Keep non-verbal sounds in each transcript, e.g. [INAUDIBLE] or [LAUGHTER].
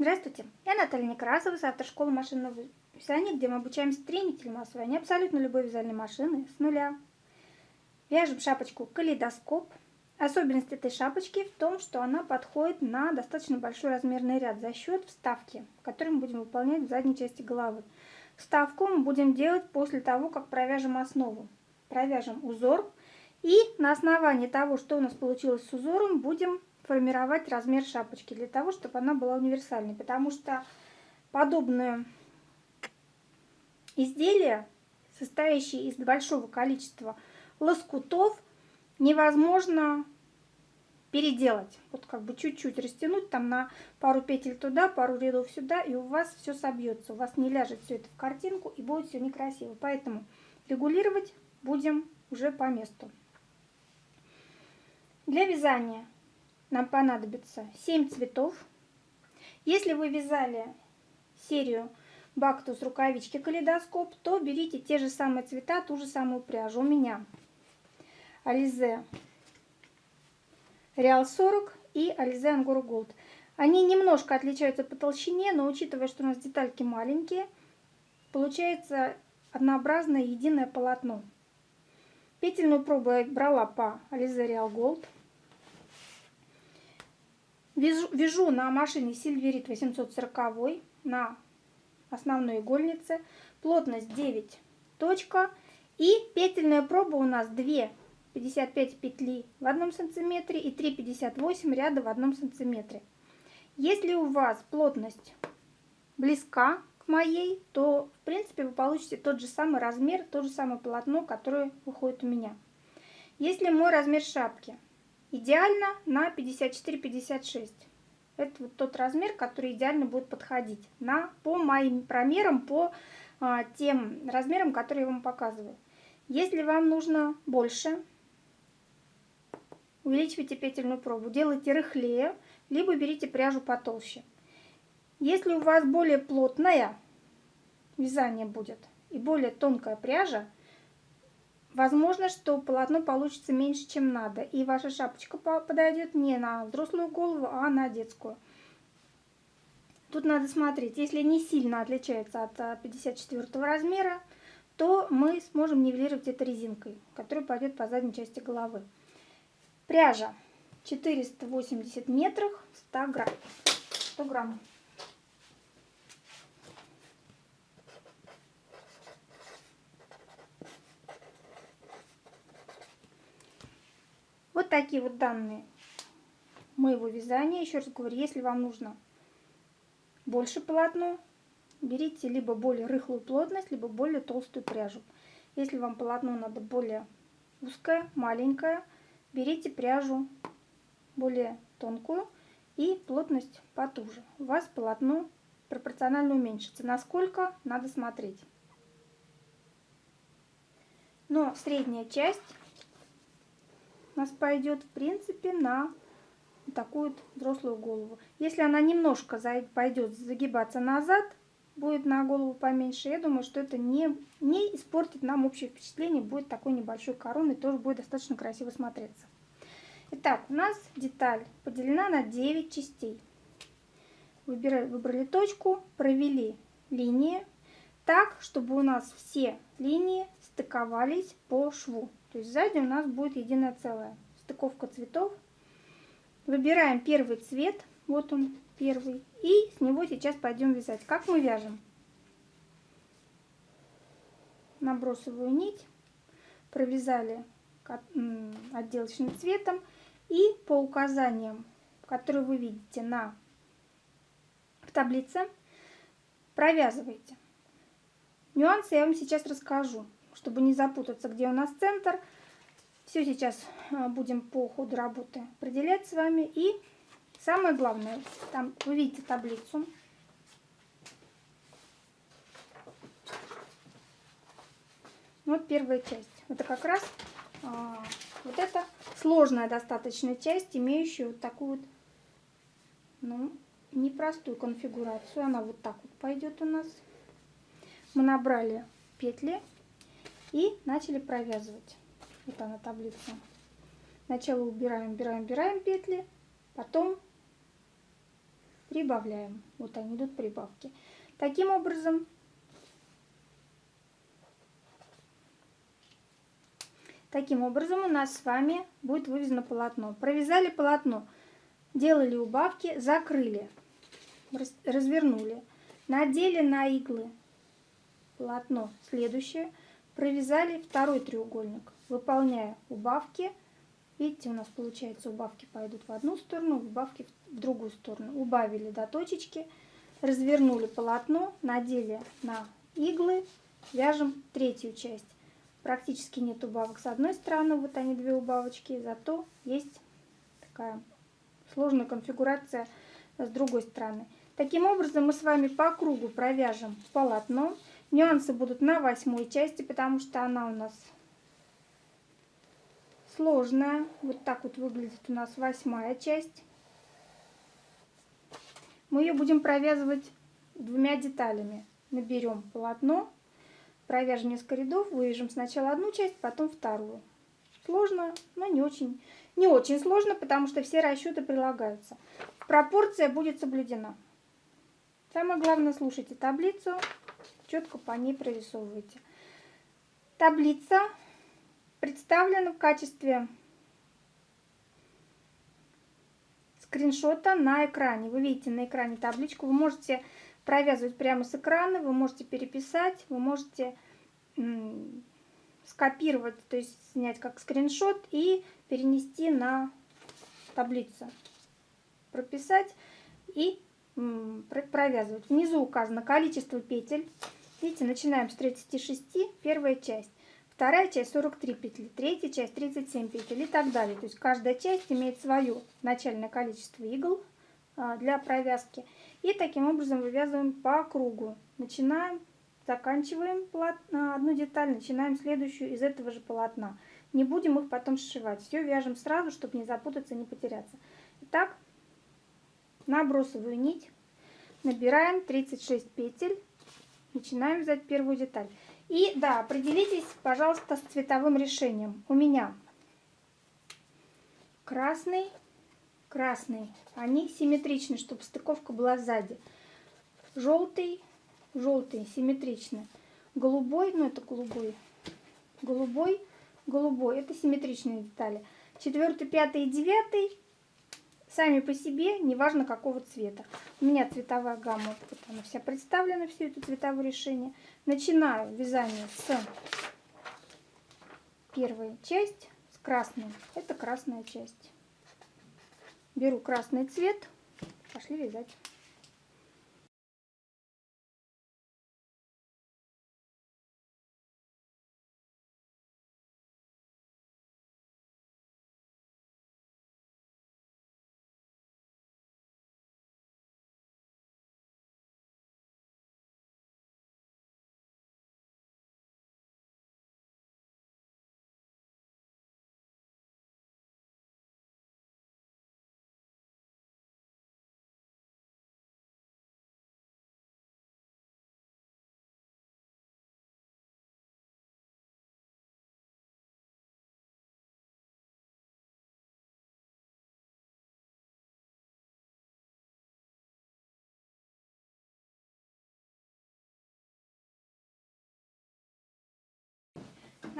Здравствуйте, я Наталья Некрасова с автошколы машинного вязания, где мы обучаем стремительному освоению абсолютно любой вязальной машины с нуля. Вяжем шапочку калейдоскоп. Особенность этой шапочки в том, что она подходит на достаточно большой размерный ряд за счет вставки, которую мы будем выполнять в задней части головы. Вставку мы будем делать после того, как провяжем основу. Провяжем узор и на основании того, что у нас получилось с узором, будем формировать размер шапочки для того, чтобы она была универсальной. Потому что подобное изделие, состоящее из большого количества лоскутов, невозможно переделать. Вот как бы чуть-чуть растянуть там на пару петель туда, пару рядов сюда, и у вас все собьется. У вас не ляжет все это в картинку и будет все некрасиво. Поэтому регулировать будем уже по месту. Для вязания нам понадобится 7 цветов. Если вы вязали серию бактус рукавички калейдоскоп, то берите те же самые цвета, ту же самую пряжу. У меня Ализе Реал 40 и Ализе Ангор Голд. Они немножко отличаются по толщине, но учитывая, что у нас детальки маленькие, получается однообразное единое полотно. Петельную пробу я брала по Ализе Реал Голд. Вяжу, вяжу на машине Сильверит 840 на основной игольнице. Плотность 9 точка. И петельная проба у нас 2 55 петли в одном сантиметре и 3,58 ряда в одном сантиметре. Если у вас плотность близка к моей, то в принципе вы получите тот же самый размер, то же самое полотно, которое выходит у меня. Если мой размер шапки Идеально на 54-56. Это вот тот размер, который идеально будет подходить на, по моим промерам, по а, тем размерам, которые я вам показываю. Если вам нужно больше, увеличивайте петельную пробу, делайте рыхлее, либо берите пряжу потолще. Если у вас более плотное вязание будет и более тонкая пряжа, Возможно, что полотно получится меньше, чем надо, и ваша шапочка подойдет не на взрослую голову, а на детскую. Тут надо смотреть, если не сильно отличается от 54 а, размера, то мы сможем нивелировать это резинкой, которая пойдет по задней части головы. Пряжа 480 метров 100 грамм. 100 грамм. Вот такие вот данные моего вязания. Еще раз говорю, если вам нужно больше полотно, берите либо более рыхлую плотность, либо более толстую пряжу. Если вам полотно надо более узкое, маленькое, берите пряжу более тонкую и плотность потуже. У вас полотно пропорционально уменьшится. Насколько, надо смотреть. Но средняя часть у нас пойдет, в принципе, на такую взрослую голову. Если она немножко пойдет загибаться назад, будет на голову поменьше, я думаю, что это не, не испортит нам общее впечатление, будет такой небольшой короной, тоже будет достаточно красиво смотреться. Итак, у нас деталь поделена на 9 частей. Выбирали, выбрали точку, провели линии так, чтобы у нас все линии стыковались по шву. То есть сзади у нас будет единое целое. Стыковка цветов. Выбираем первый цвет. Вот он первый. И с него сейчас пойдем вязать. Как мы вяжем? Набросовую нить. Провязали отделочным цветом. И по указаниям, которые вы видите на в таблице, провязывайте. Нюансы я вам сейчас расскажу чтобы не запутаться, где у нас центр. Все сейчас а, будем по ходу работы определять с вами. И самое главное, там вы видите таблицу. Вот первая часть. Это как раз а, вот это сложная достаточно часть, имеющая вот такую вот, ну, непростую конфигурацию. Она вот так вот пойдет у нас. Мы набрали петли и начали провязывать. Вот она таблица. Сначала убираем, убираем, убираем петли, потом прибавляем. Вот они идут прибавки. Таким образом, таким образом у нас с вами будет вывезено полотно. Провязали полотно, делали убавки, закрыли, развернули, надели на иглы полотно следующее, провязали второй треугольник, выполняя убавки. Видите, у нас получается убавки пойдут в одну сторону, убавки в другую сторону. Убавили до точечки, развернули полотно, надели на иглы, вяжем третью часть. Практически нет убавок с одной стороны, вот они две убавочки, зато есть такая сложная конфигурация с другой стороны. Таким образом мы с вами по кругу провяжем полотно. Нюансы будут на восьмой части, потому что она у нас сложная. Вот так вот выглядит у нас восьмая часть. Мы ее будем провязывать двумя деталями. Наберем полотно, провяжем несколько рядов, вывяжем сначала одну часть, потом вторую. Сложно, но не очень, не очень сложно, потому что все расчеты прилагаются. Пропорция будет соблюдена. Самое главное, слушайте таблицу, четко по ней прорисовывайте. Таблица представлена в качестве скриншота на экране. Вы видите на экране табличку. Вы можете провязывать прямо с экрана, вы можете переписать, вы можете скопировать, то есть снять как скриншот и перенести на таблицу. Прописать и провязывать. Внизу указано количество петель. Видите, начинаем с 36, первая часть. Вторая часть 43 петли, третья часть 37 петель и так далее. То есть каждая часть имеет свое начальное количество игл а, для провязки. И таким образом вывязываем по кругу. Начинаем, заканчиваем одну деталь, начинаем следующую из этого же полотна. Не будем их потом сшивать. Все вяжем сразу, чтобы не запутаться, не потеряться. Итак, набросываю нить, набираем 36 петель, начинаем вязать первую деталь. И да, определитесь, пожалуйста, с цветовым решением. У меня красный, красный. Они симметричны, чтобы стыковка была сзади. Желтый, желтый, симметричный. Голубой, ну это голубой, голубой, голубой. Это симметричные детали. Четвертый, пятый и девятый сами по себе, неважно какого цвета. У меня цветовая гамма, вот она вся представлена, все это цветовое решение. Начинаю вязание с первой части, с красной. Это красная часть. Беру красный цвет, пошли вязать.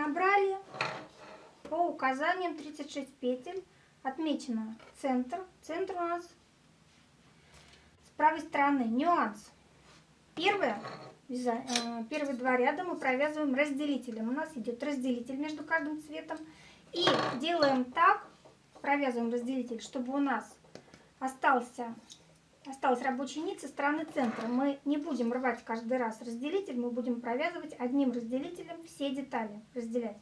Набрали по указаниям 36 петель. Отмечено центр. Центр у нас с правой стороны. Нюанс. Первое, э, первые два ряда мы провязываем разделителем. У нас идет разделитель между каждым цветом. И делаем так, провязываем разделитель, чтобы у нас остался осталась рабочая нить со стороны центра. Мы не будем рвать каждый раз разделитель, мы будем провязывать одним разделителем все детали, разделять.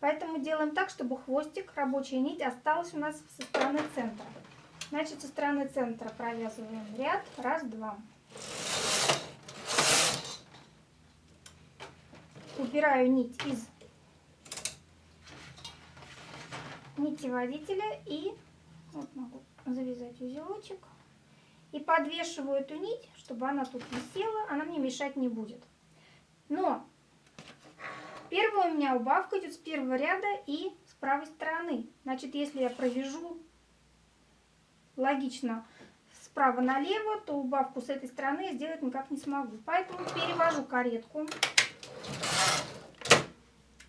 Поэтому делаем так, чтобы хвостик, рабочая нить осталась у нас со стороны центра. Значит, со стороны центра провязываем ряд, раз, два. Убираю нить из нити водителя и вот могу завязать узелочек и подвешиваю эту нить, чтобы она тут висела, она мне мешать не будет. Но первая у меня убавка идет с первого ряда и с правой стороны. Значит, если я провяжу логично справа налево, то убавку с этой стороны сделать никак не смогу. Поэтому перевожу каретку.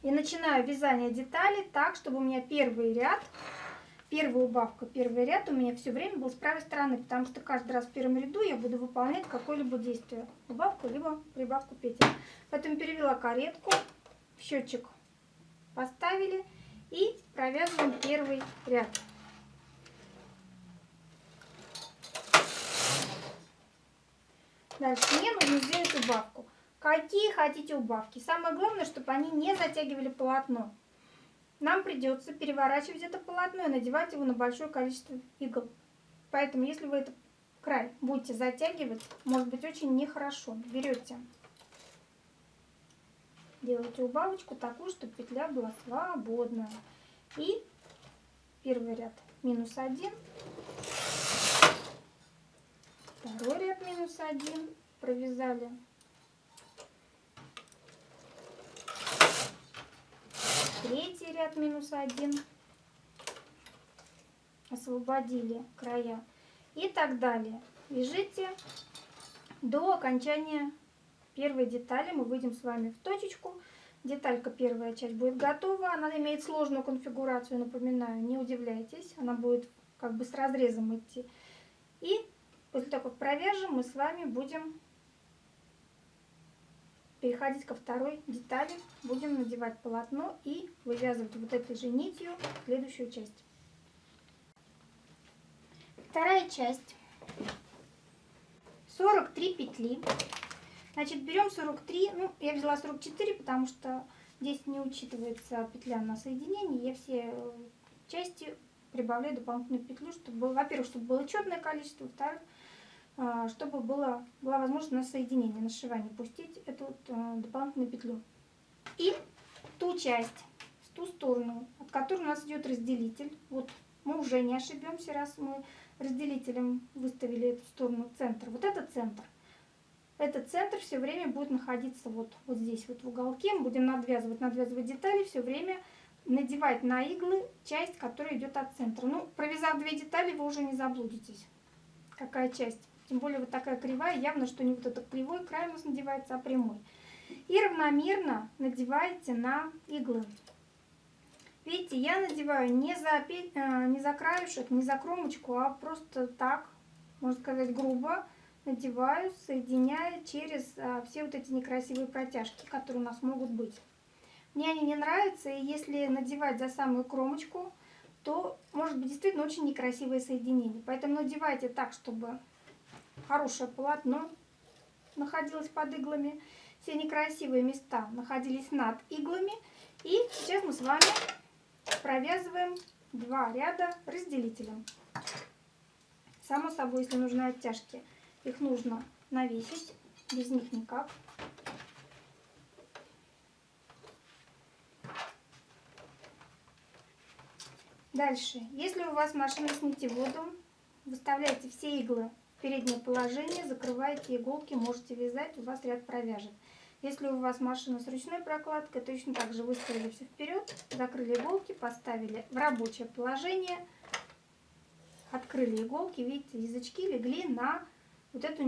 И начинаю вязание деталей так, чтобы у меня первый ряд, первая убавка, первый ряд у меня все время был с правой стороны, потому что каждый раз в первом ряду я буду выполнять какое-либо действие. Убавку, либо прибавку петель. Поэтому перевела каретку, счетчик поставили и провязываем первый ряд. Дальше мне нужно сделать убавку. Какие хотите убавки. Самое главное, чтобы они не затягивали полотно. Нам придется переворачивать это полотно и надевать его на большое количество игл. Поэтому, если вы этот край будете затягивать, может быть очень нехорошо. Берете, делаете убавочку такую, чтобы петля была свободная. И первый ряд минус один, второй ряд минус один провязали третий ряд минус один. Освободили края. И так далее. Вяжите до окончания первой детали. Мы выйдем с вами в точечку. Деталька первая часть будет готова. Она имеет сложную конфигурацию напоминаю не удивляйтесь. Она будет как бы с разрезом идти. И после того как провяжем мы с вами будем переходить ко второй детали. Будем надевать полотно и вывязывать вот этой же нитью следующую часть. Вторая часть. 43 петли. Значит, берем 43, ну, я взяла 44, потому что здесь не учитывается петля на соединение. Я все части прибавляю дополнительную петлю, чтобы, во-первых, чтобы было четное количество, во-вторых, чтобы было, была возможность на соединение, на сшивание пустить эту а, дополнительную петлю. И ту часть, в ту сторону, от которой у нас идет разделитель, вот мы уже не ошибемся, раз мы разделителем выставили эту сторону центр. Вот это центр. Этот центр все время будет находиться вот, вот здесь, вот в уголке. Мы будем надвязывать, надвязывать детали, все время надевать на иглы часть, которая идет от центра. Ну, провязав две детали, вы уже не заблудитесь, какая часть. Тем более вот такая кривая, явно, что не вот этот кривой край у нас надевается, а прямой. И равномерно надеваете на иглы. Видите, я надеваю не за, э, не за краешек, не за кромочку, а просто так, можно сказать, грубо надеваю, соединяя через а, все вот эти некрасивые протяжки, которые у нас могут быть. Мне они не нравятся, и если надевать за самую кромочку, то может быть действительно очень некрасивое соединение. Поэтому надевайте так, чтобы хорошее полотно находилось под иглами. Все некрасивые места находились над иглами. И сейчас мы с вами провязываем два ряда разделителем. Само собой, если нужны оттяжки, их нужно навесить, без них никак. Дальше, если у вас машина с нитеводом, выставляйте все иглы переднее положение, закрываете иголки, можете вязать, у вас ряд провяжет. Если у вас машина с ручной прокладкой, точно так же выставили все вперед, закрыли иголки, поставили в рабочее положение, открыли иголки, видите, язычки легли на вот это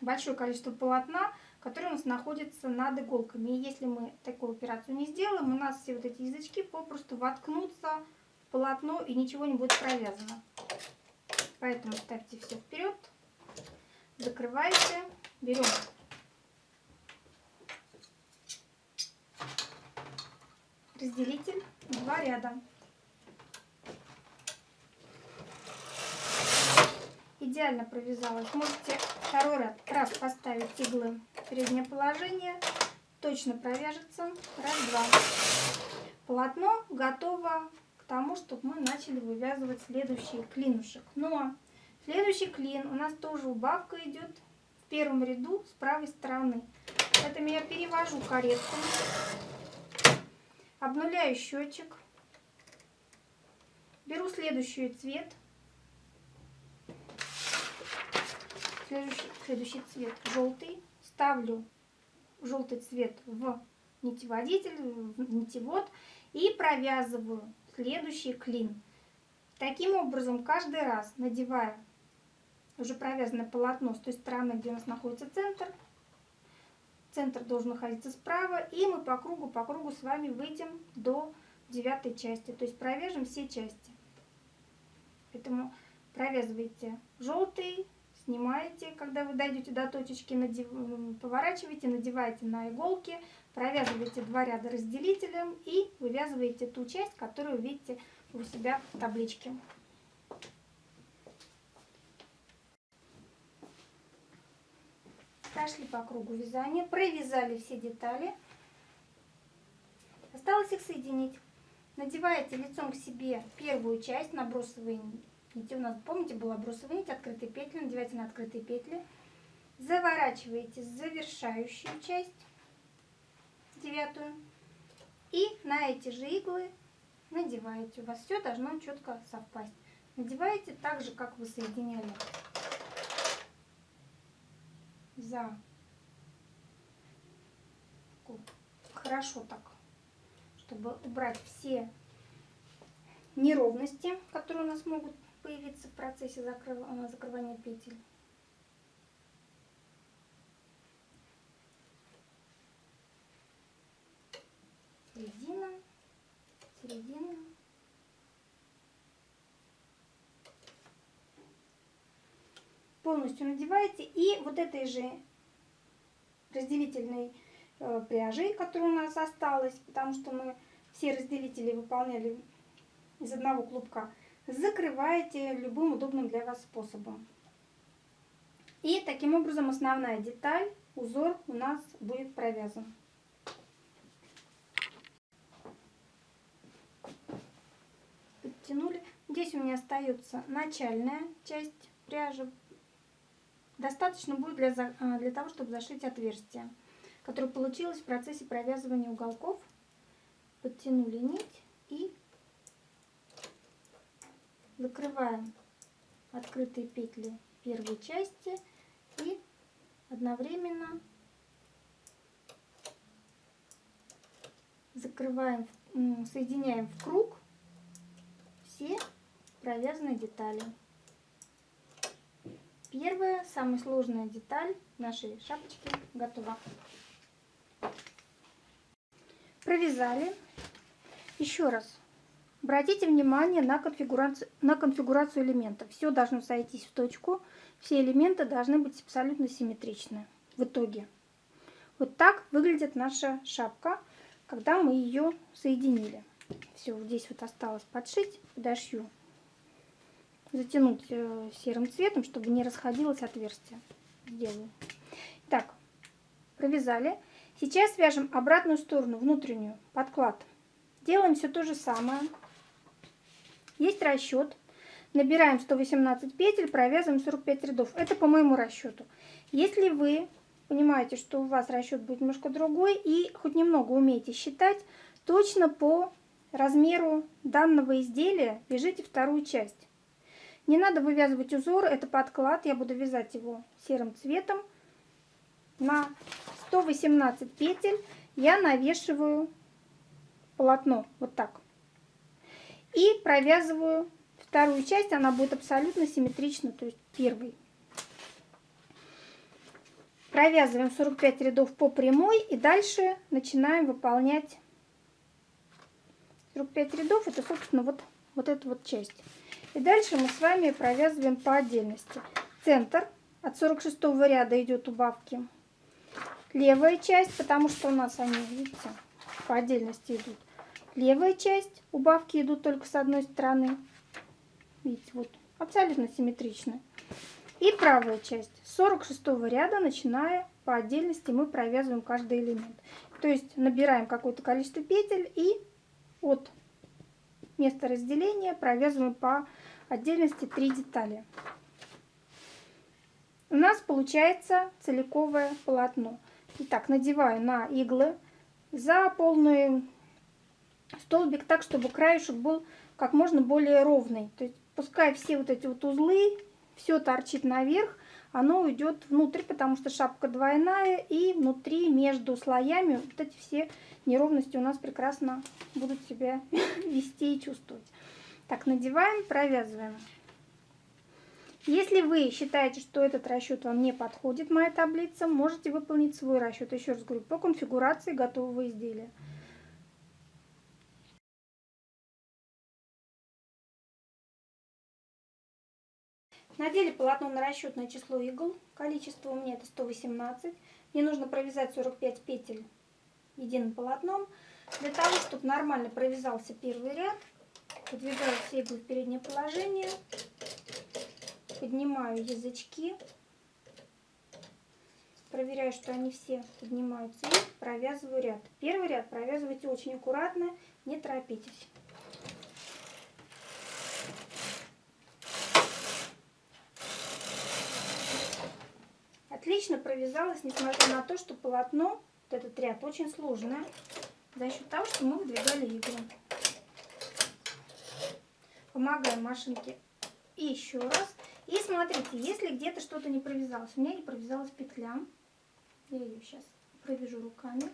большое количество полотна, которое у нас находится над иголками. И если мы такую операцию не сделаем, у нас все вот эти язычки попросту воткнутся в полотно и ничего не будет провязано. Поэтому ставьте все вперед, закрывайте, берем разделитель, два ряда. Идеально провязалась. Можете второй ряд раз поставить иглы в переднее положение, точно провяжется. Раз, два. Полотно готово тому, чтобы мы начали вывязывать следующий клинушек. Но следующий клин у нас тоже убавка идет в первом ряду с правой стороны. Поэтому я перевожу каретку, обнуляю счетчик, беру следующий цвет, следующий, следующий цвет желтый, ставлю желтый цвет в нитеводитель, в нитевод и провязываю следующий клин. Таким образом, каждый раз надевая уже провязанное полотно с той стороны, где у нас находится центр, центр должен находиться справа, и мы по кругу, по кругу с вами выйдем до девятой части, то есть провяжем все части. Поэтому провязывайте желтый, снимаете, когда вы дойдете до точечки, надев... поворачиваете, надеваете на иголки, провязываете два ряда разделителем и вывязываете ту часть, которую видите у себя в табличке. Прошли по кругу вязания, провязали все детали. Осталось их соединить. Надеваете лицом к себе первую часть, набросовые нити. У нас, помните, была бросовая нить, открытые петли. Надевайте на открытые петли. Заворачиваете завершающую часть, девятую. И на эти же иглы надеваете. У вас все должно четко совпасть. Надеваете так же, как вы соединяли за хорошо так, чтобы убрать все неровности, которые у нас могут появиться в процессе закрыв... закрывания петель. Середина, середина. полностью надеваете и вот этой же разделительной э, пряжи, которая у нас осталась, потому что мы все разделители выполняли из одного клубка, закрываете любым удобным для вас способом. И таким образом основная деталь, узор у нас будет провязан. Подтянули. Здесь у меня остается начальная часть пряжи, Достаточно будет для, а, для того, чтобы зашить отверстие, которое получилось в процессе провязывания уголков. Подтянули нить и закрываем открытые петли первой части и одновременно закрываем, соединяем в круг все провязанные детали. Первая, самая сложная деталь нашей шапочки готова. Провязали. Еще раз. Обратите внимание на конфигурацию, на конфигурацию элементов. Все должно сойтись в точку. Все элементы должны быть абсолютно симметричны в итоге. Вот так выглядит наша шапка, когда мы ее соединили. Все, здесь вот осталось подшить, подошью затянуть э, серым цветом, чтобы не расходилось отверстие. Сделаю. Так, провязали. Сейчас вяжем обратную сторону, внутреннюю, подклад. Делаем все то же самое. Есть расчет. Набираем 118 петель, провязываем 45 рядов. Это по моему расчету. Если вы понимаете, что у вас расчет будет немножко другой и хоть немного умеете считать, точно по размеру данного изделия вяжите вторую часть. Не надо вывязывать узор, это подклад, я буду вязать его серым цветом. На 118 петель я навешиваю полотно, вот так. И провязываю вторую часть, она будет абсолютно симметрична, то есть первый. Провязываем 45 рядов по прямой и дальше начинаем выполнять 45 рядов, это собственно вот, вот эта вот часть. И дальше мы с вами провязываем по отдельности. Центр от 46 ряда идет убавки. Левая часть, потому что у нас они, видите, по отдельности идут. Левая часть, убавки идут только с одной стороны. Видите, вот, абсолютно симметрично. И правая часть, с 46 ряда, начиная по отдельности, мы провязываем каждый элемент. То есть набираем какое-то количество петель и от места разделения провязываем по отдельности три детали. У нас получается целиковое полотно. Итак, надеваю на иглы за полный столбик так, чтобы краешек был как можно более ровный. То есть пускай все вот эти вот узлы, все торчит наверх, оно уйдет внутрь, потому что шапка двойная, и внутри между слоями вот эти все неровности у нас прекрасно будут себя [LAUGHS] вести и чувствовать. Так, надеваем, провязываем. Если вы считаете, что этот расчет вам не подходит, моя таблица, можете выполнить свой расчет. Еще раз говорю, по конфигурации готового изделия. Надели полотно на расчетное число игл. Количество у меня это 118. Мне нужно провязать 45 петель единым полотном. Для того, чтобы нормально провязался первый ряд, подвигаю иглы в переднее положение, поднимаю язычки, проверяю, что они все поднимаются и провязываю ряд. Первый ряд провязывайте очень аккуратно, не торопитесь. Отлично провязалась, несмотря на то, что полотно, вот этот ряд, очень сложное, за счет того, что мы выдвигали иглы. Помогаем машинке еще раз. И смотрите, если где-то что-то не провязалось, у меня не провязалась петля, я ее сейчас провяжу руками,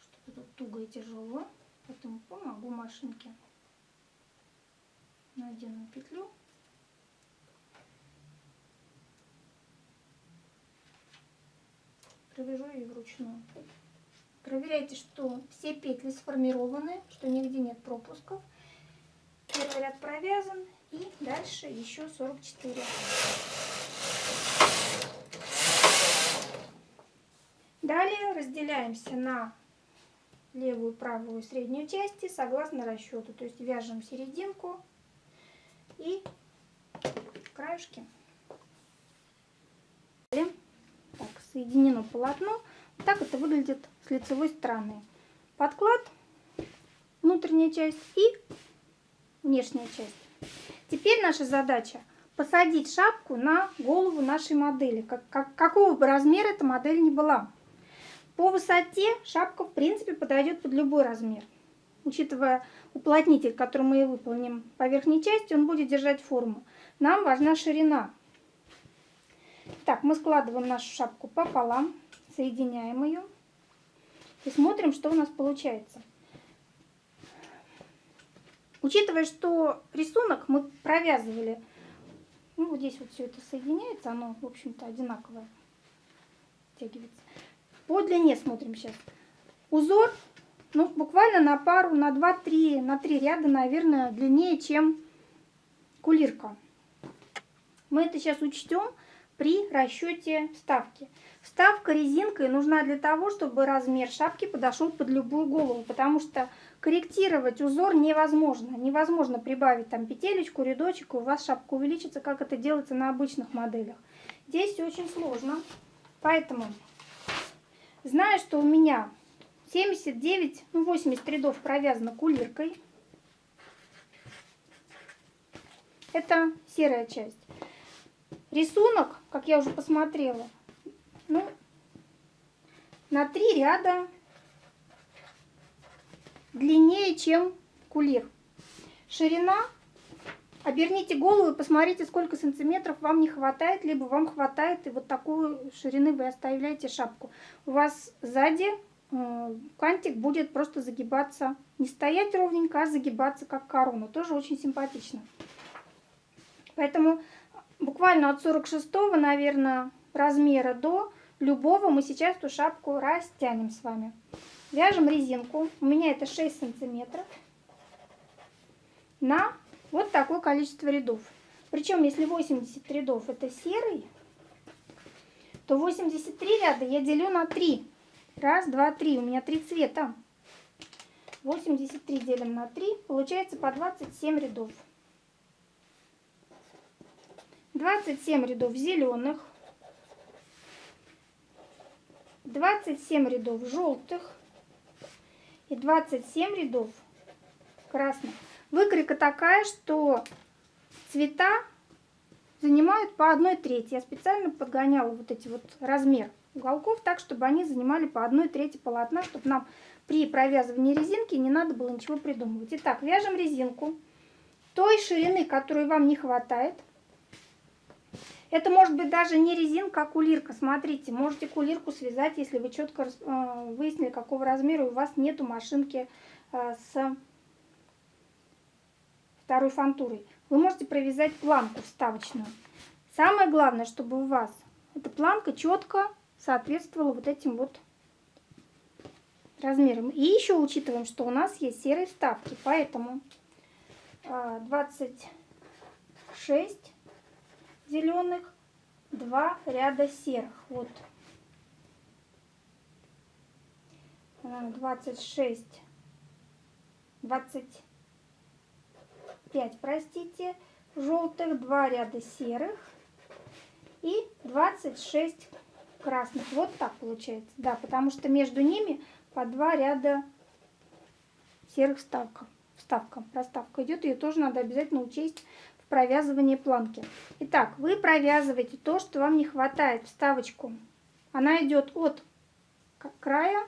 что тут туго и тяжело, поэтому помогу машинке. Надену петлю. провяжу ее вручную. Проверяйте, что все петли сформированы, что нигде нет пропусков. Первый ряд провязан и дальше еще 44. Далее разделяемся на левую, правую, среднюю части согласно расчету. То есть вяжем серединку и краешки соединено полотно. Так это выглядит с лицевой стороны. Подклад, внутренняя часть и внешняя часть. Теперь наша задача посадить шапку на голову нашей модели, как, как, какого бы размера эта модель ни была. По высоте шапка в принципе подойдет под любой размер. Учитывая уплотнитель, который мы выполним по верхней части, он будет держать форму. Нам важна ширина. Так, мы складываем нашу шапку пополам, соединяем ее и смотрим, что у нас получается. Учитывая, что рисунок мы провязывали, ну вот здесь вот все это соединяется, оно, в общем-то, одинаковое, втягивается. По длине смотрим сейчас. Узор, ну, буквально на пару, на 2-3, на 3 ряда, наверное, длиннее, чем кулирка. Мы это сейчас учтем при расчете вставки. Вставка резинкой нужна для того, чтобы размер шапки подошел под любую голову, потому что корректировать узор невозможно. Невозможно прибавить там петелечку, рядочек, и у вас шапка увеличится, как это делается на обычных моделях. Здесь очень сложно, поэтому, зная, что у меня 79, ну 80 рядов провязано кулиркой, это серая часть. Рисунок, как я уже посмотрела, ну, на три ряда длиннее, чем кулир. Ширина, оберните голову и посмотрите, сколько сантиметров вам не хватает, либо вам хватает, и вот такую ширины вы оставляете шапку. У вас сзади кантик будет просто загибаться, не стоять ровненько, а загибаться как корона. Тоже очень симпатично. Поэтому буквально от 46, наверное, размера до любого мы сейчас эту шапку растянем с вами. Вяжем резинку, у меня это 6 сантиметров, на вот такое количество рядов. Причем, если 80 рядов это серый, то 83 ряда я делю на 3. Раз, два, три. У меня три цвета. 83 делим на 3, получается по 27 рядов. 27 рядов зеленых, 27 рядов желтых и 27 рядов красных. Выкройка такая, что цвета занимают по одной трети. Я специально подгоняла вот эти вот размер уголков так, чтобы они занимали по одной трети полотна, чтобы нам при провязывании резинки не надо было ничего придумывать. Итак, вяжем резинку той ширины, которой вам не хватает. Это может быть даже не резинка, а кулирка. Смотрите, можете кулирку связать, если вы четко э, выяснили, какого размера у вас нету машинки э, с второй фантурой, вы можете провязать планку вставочную. Самое главное, чтобы у вас эта планка четко соответствовала вот этим вот размерам. И еще учитываем, что у нас есть серые вставки, поэтому 26 а, зеленых, 2 ряда серых. Вот 26, 25, простите, желтых, 2 ряда серых и 26 красных. Вот так получается. Да, потому что между ними по два ряда серых вставков. Вставка, проставка идет, ее тоже надо обязательно учесть в провязывании планки. Итак, вы провязываете то, что вам не хватает, вставочку. Она идет от края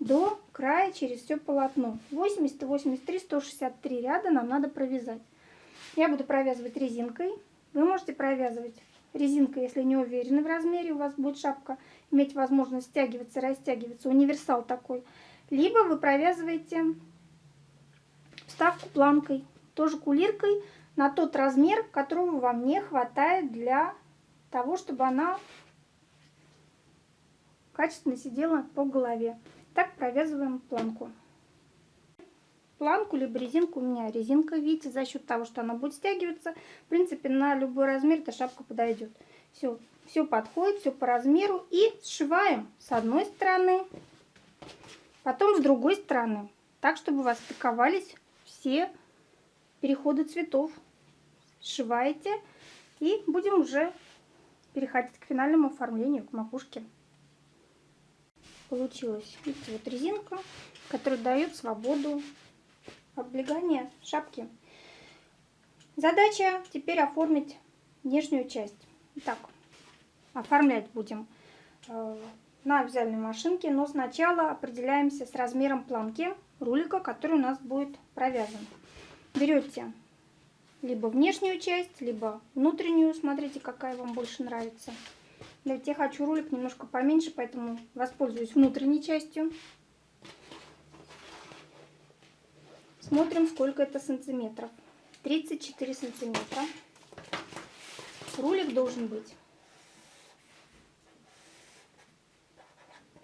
до края через все полотно. 80, 83, 163 ряда нам надо провязать. Я буду провязывать резинкой. Вы можете провязывать резинкой, если не уверены в размере, у вас будет шапка иметь возможность стягиваться, растягиваться. Универсал такой. Либо вы провязываете вставку планкой, тоже кулиркой, на тот размер, которого вам не хватает для того, чтобы она качественно сидела по голове. Так провязываем планку. Планку либо резинку, у меня резинка, видите, за счет того, что она будет стягиваться, в принципе, на любой размер эта шапка подойдет. Все, все подходит, все по размеру. И сшиваем с одной стороны, потом с другой стороны. Так, чтобы у вас стыковались все переходы цветов. Сшиваете и будем уже переходить к финальному оформлению, к макушке получилась. Видите, вот резинка, которая дает свободу облегания шапки. Задача теперь оформить нижнюю часть. Итак, оформлять будем э, на вязальной машинке, но сначала определяемся с размером планки рулика, который у нас будет провязан. Берете либо внешнюю часть, либо внутреннюю, смотрите, какая вам больше нравится. Ведь я хочу ролик немножко поменьше, поэтому воспользуюсь внутренней частью. Смотрим, сколько это сантиметров. 34 сантиметра. Рулик должен быть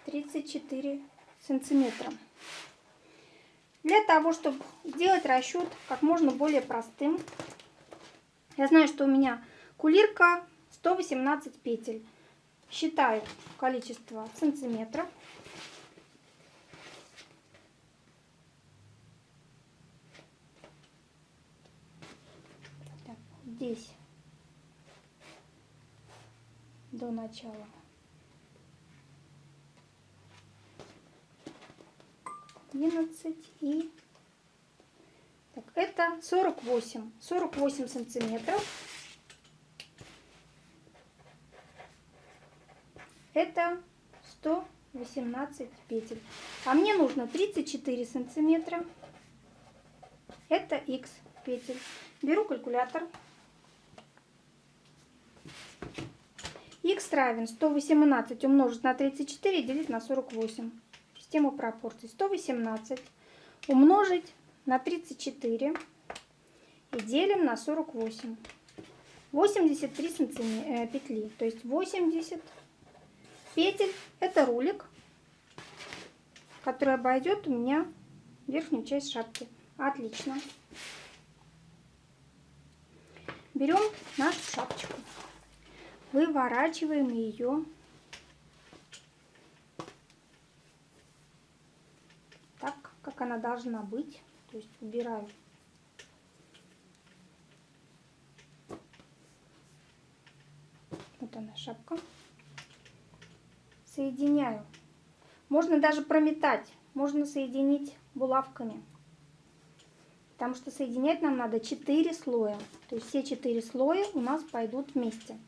34 сантиметра. Для того, чтобы сделать расчет как можно более простым, я знаю, что у меня кулирка 118 петель. Считаю количество сантиметров. Так, здесь до начала. Одиннадцать и так, это сорок восемь, сорок восемь сантиметров. это 118 петель. А мне нужно 34 сантиметра. Это x петель. Беру калькулятор. x равен 118 умножить на 34 и делить на 48. Система пропорций. 118 умножить на 34 и делим на 48. 83 сантиметра, петли. То есть 80 петель. Это рулик, который обойдет у меня верхнюю часть шапки. Отлично. Берем нашу шапочку, выворачиваем ее так, как она должна быть. То есть убираю вот она шапка соединяю. Можно даже прометать, можно соединить булавками. Потому что соединять нам надо 4 слоя. То есть все 4 слоя у нас пойдут вместе.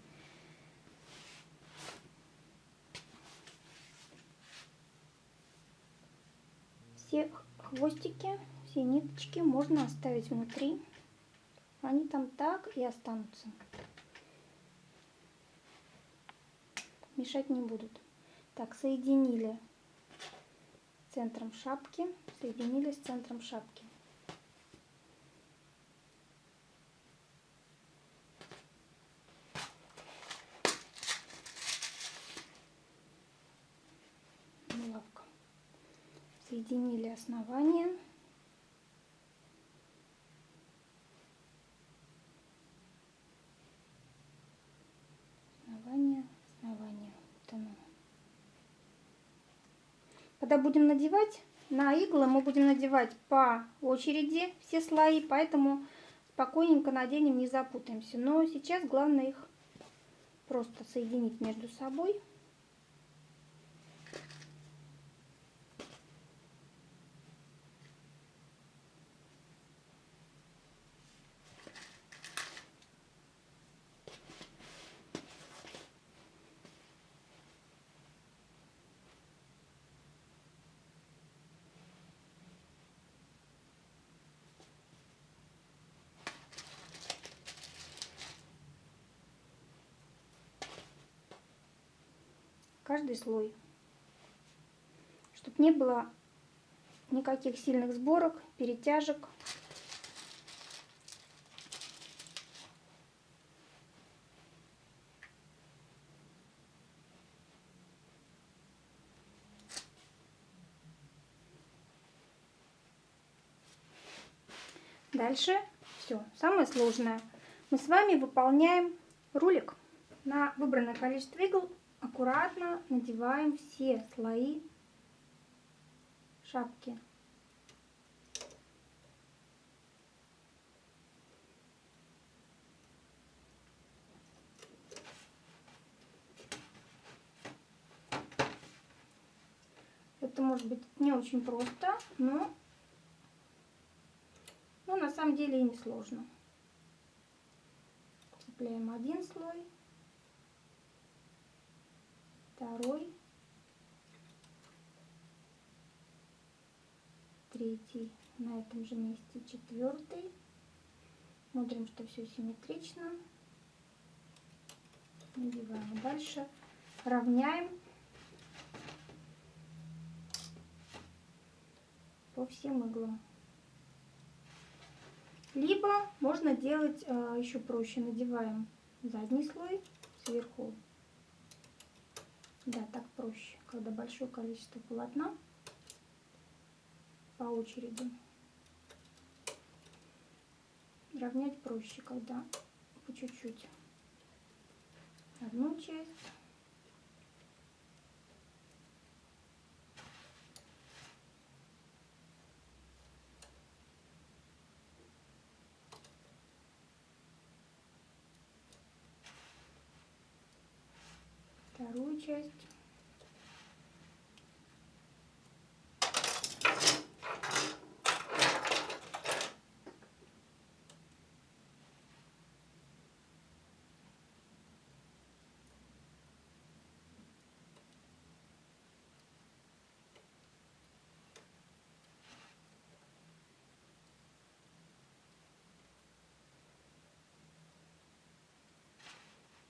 Все хвостики, все ниточки можно оставить внутри. Они там так и останутся. Мешать не будут. Так, соединили центром шапки, соединили с центром шапки. Соединили основание. Основание, основание. Вот оно. Когда будем надевать, на иглы мы будем надевать по очереди все слои, поэтому спокойненько наденем, не запутаемся. Но сейчас главное их просто соединить между собой. Каждый слой, чтобы не было никаких сильных сборок, перетяжек. Дальше все, самое сложное. Мы с вами выполняем рулик на выбранное количество игл аккуратно надеваем все слои шапки. Это может быть не очень просто, но, но на самом деле и не сложно. Цепляем один слой второй, третий, на этом же месте четвертый. Смотрим, что все симметрично. Надеваем. Дальше равняем по всем иглам. Либо можно делать э, еще проще. Надеваем задний слой сверху да, так проще, когда большое количество полотна по очереди. Равнять проще, когда по чуть-чуть. Одну часть. вторую часть.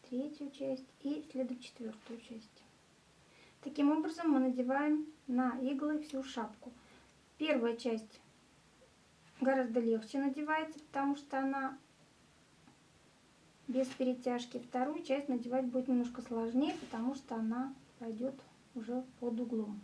Третью часть и следует четвертую часть. Таким образом мы надеваем на иглы всю шапку. Первая часть гораздо легче надевается, потому что она без перетяжки. Вторую часть надевать будет немножко сложнее, потому что она пойдет уже под углом.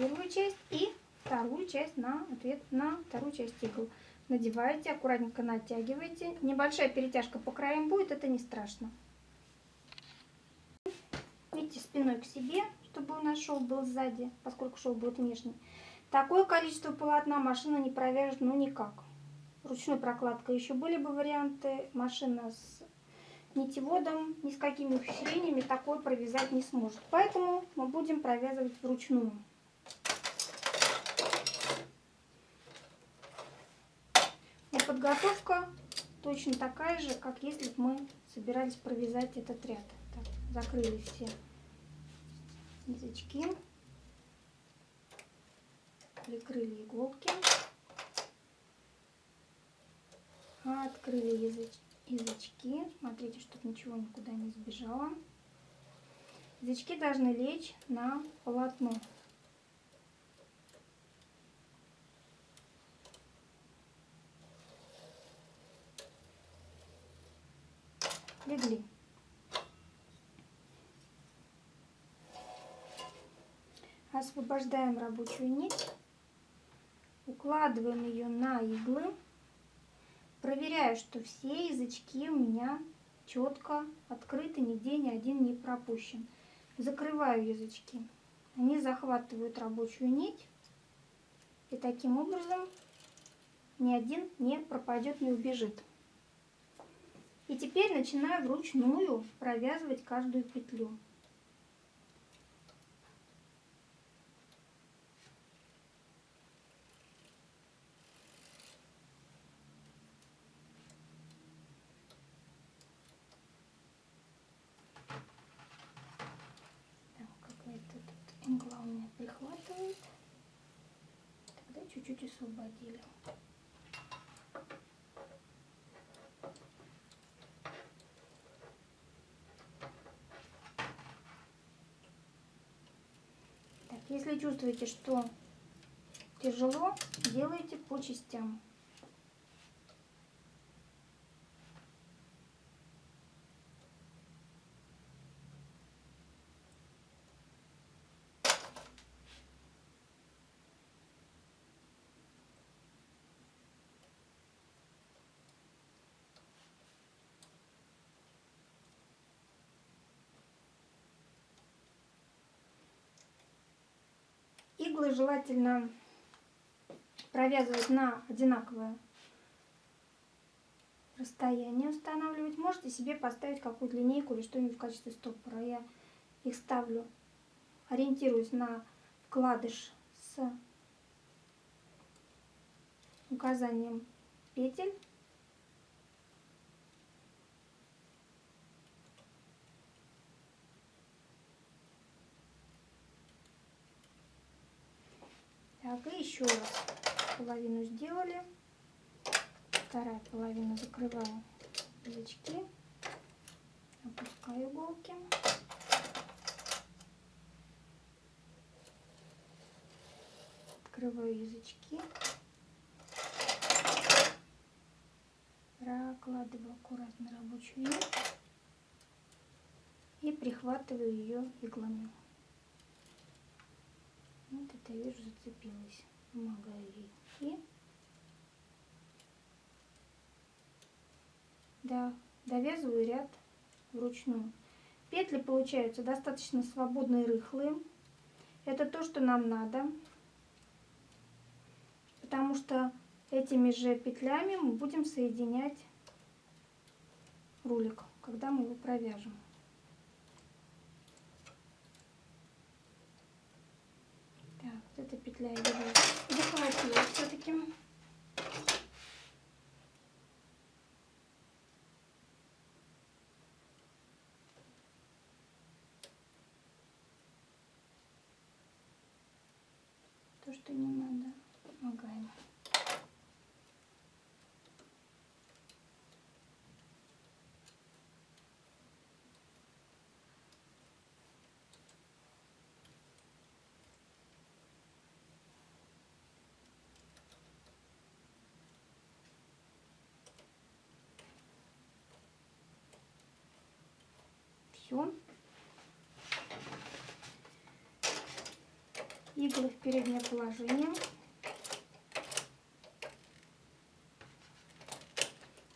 первую часть и вторую часть на ответ на вторую часть игл. Надеваете, аккуратненько натягиваете. Небольшая перетяжка по краям будет, это не страшно. Видите, спиной к себе, чтобы у нас шов был сзади, поскольку шов будет внешний. Такое количество полотна машина не провяжет, ну никак. Ручной прокладкой еще были бы варианты. Машина с нитеводом, ни с какими ухищрениями такое провязать не сможет. Поэтому мы будем провязывать вручную. Подготовка точно такая же, как если бы мы собирались провязать этот ряд. Так, закрыли все язычки, прикрыли иголки, открыли языч, язычки. Смотрите, чтобы ничего никуда не сбежало. Язычки должны лечь на полотно. Легли. Освобождаем рабочую нить, укладываем ее на иглы. Проверяю, что все язычки у меня четко открыты, нигде ни один не пропущен. Закрываю язычки. Они захватывают рабочую нить. И таким образом ни один не пропадет, не убежит. И теперь начинаю вручную провязывать каждую петлю. прихватывает. Тогда чуть-чуть освободили. Так, если чувствуете, что тяжело, делайте по частям. Иглы желательно провязывать на одинаковое расстояние устанавливать. Можете себе поставить какую-то линейку или что-нибудь в качестве стопора. Я их ставлю, ориентируюсь на вкладыш с указанием петель. Так, и еще раз половину сделали. Вторая половина закрываю язычки. Опускаю иголки. Открываю язычки. Прокладываю аккуратно рабочую нить. И прихватываю ее иглами. Вот это вижу зацепилась. Помогаю да, довязываю ряд вручную. Петли получаются достаточно свободные, рыхлые. Это то, что нам надо. Потому что этими же петлями мы будем соединять рулик, когда мы его провяжем. Петля его захватила все-таки. То, что не надо, помогаем. Все. Иглы в переднее положение.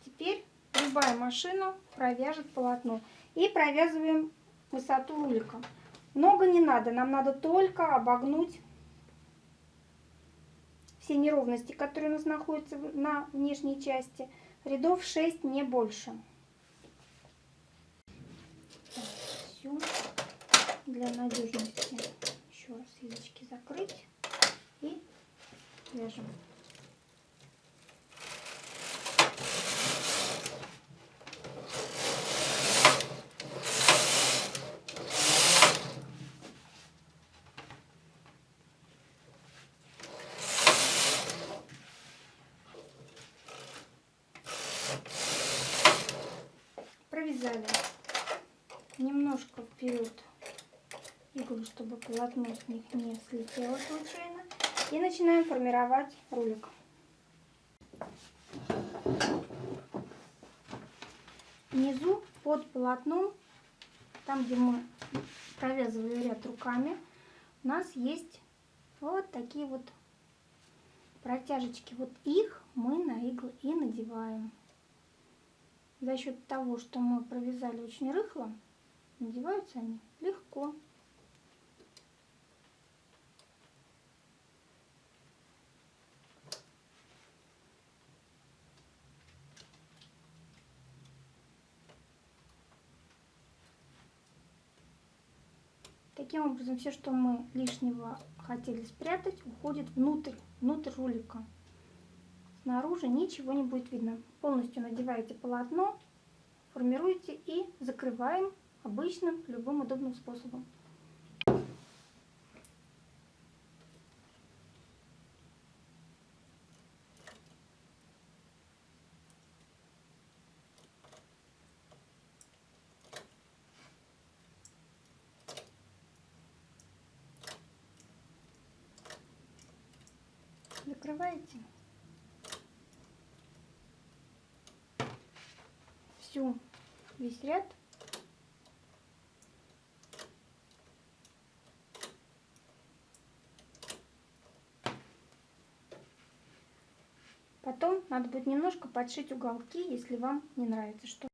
Теперь любая машина провяжет полотно. И провязываем высоту рулика. Много не надо, нам надо только обогнуть все неровности, которые у нас находятся на внешней части. Рядов 6, не больше. Все для надежности еще раз язычки закрыть и вяжем. провязали немножко вперед иглу, полотно с них не слетело случайно. И начинаем формировать рулик. внизу под полотном, там где мы провязывали ряд руками, у нас есть вот такие вот протяжечки. Вот их мы на иглы и надеваем. За счет того, что мы провязали очень рыхло, надеваются они легко. Таким образом, все, что мы лишнего хотели спрятать, уходит внутрь, внутрь рулика. Снаружи ничего не будет видно. Полностью надеваете полотно, формируете и закрываем обычным, любым удобным способом. закрываете всю весь ряд. Потом надо будет немножко подшить уголки, если вам не нравится, что